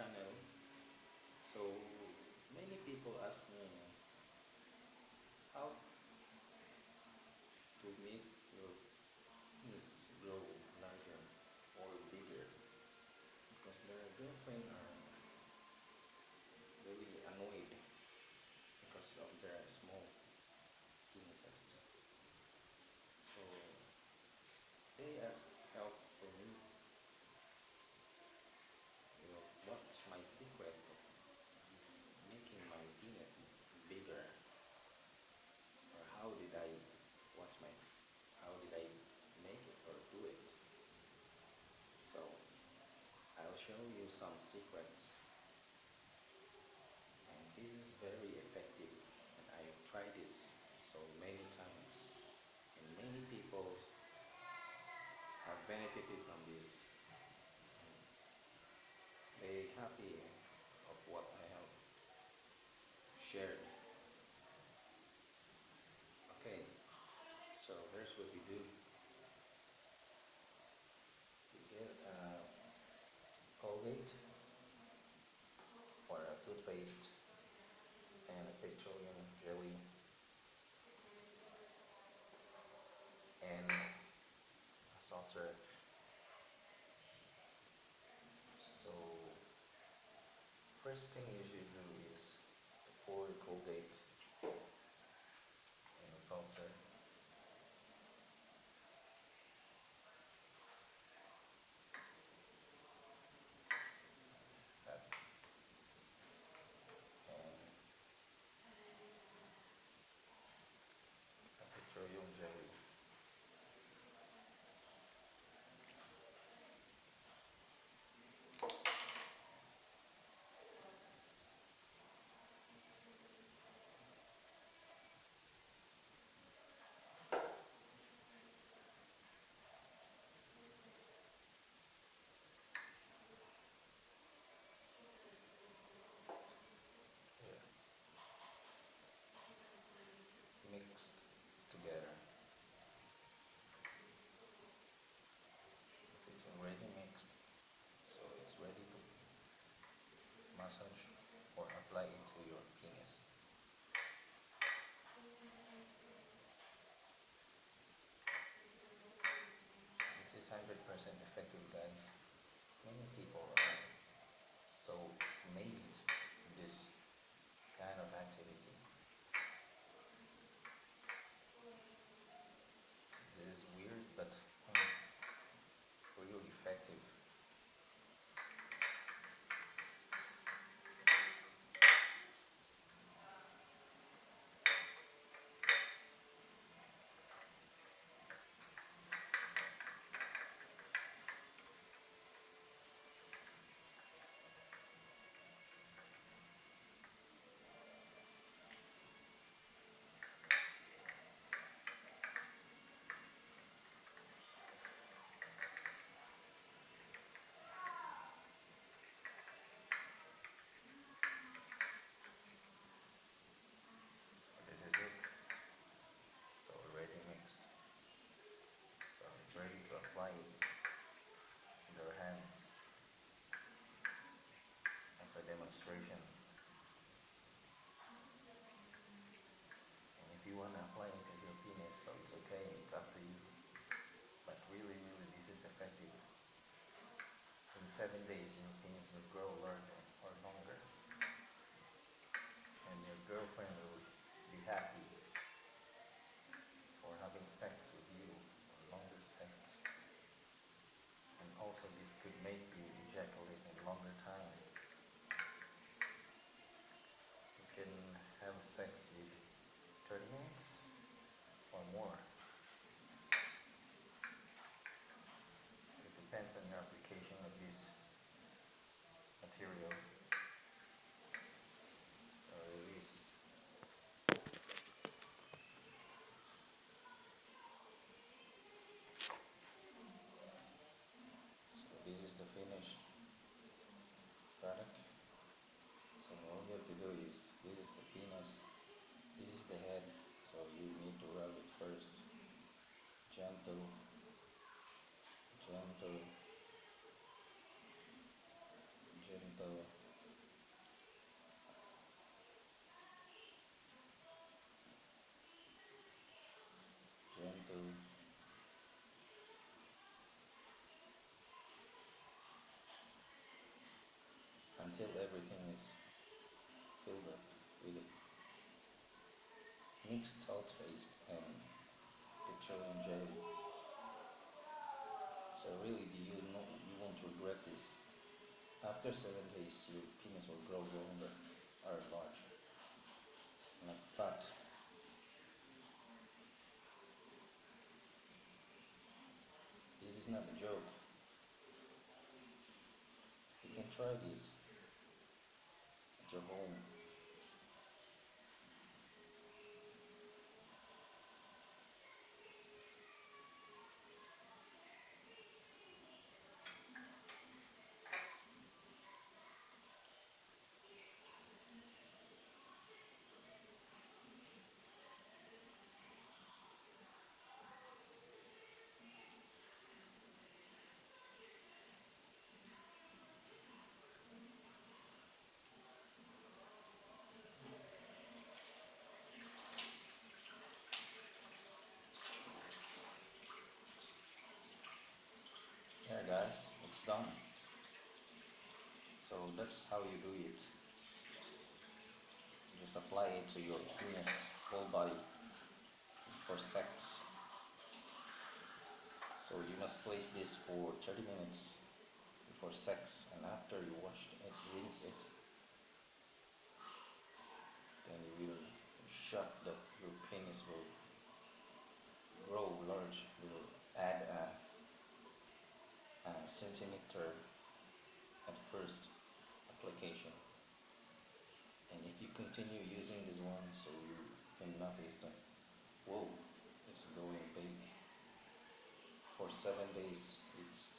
channel. So many people ask me how to make your penis grow larger or bigger? Because their girlfriend are really annoyed because of their small penises so they ask help from me you know, what's my secret of making my penis bigger? Or how did I what's my how did I make it or do it? So I'll show you some secrets. And this is very effective and I've tried this so many times. And many people have benefited from this. They happy of what I have shared okay so here's what we do. We get a Colgate or a toothpaste and a petroleum jelly and a saucer. So first thing you in seven days your penis will grow larger or longer and your girlfriend will be happy for having sex with you or longer sex and also this could make you ejaculate in longer time you can have sex with 30 minutes or more it depends on your application of this material or release. So this is the finished product. So all you have to do is this is the penis this is the head so you need to rub it first. Gentle mixed paste, and petroleum jelly. So really, you know you won't regret this. After seven days, your penis will grow longer or larger, not fat. This is not a joke. You can try this at your home. There guys, it's done. So that's how you do it. Just apply it to your penis whole body for sex. So you must place this for 30 minutes before sex and after you wash it, rinse it. Then you will shock that your penis will grow large, you will add a a centimeter at first application. And if you continue using this one so you can notice that whoa it's going big. For seven days it's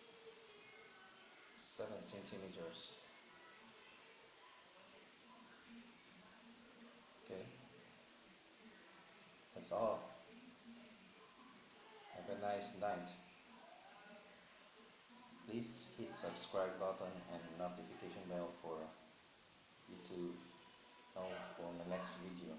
seven centimeters. Okay? That's all. Have a nice night please hit subscribe button and notification bell for you to know for the next video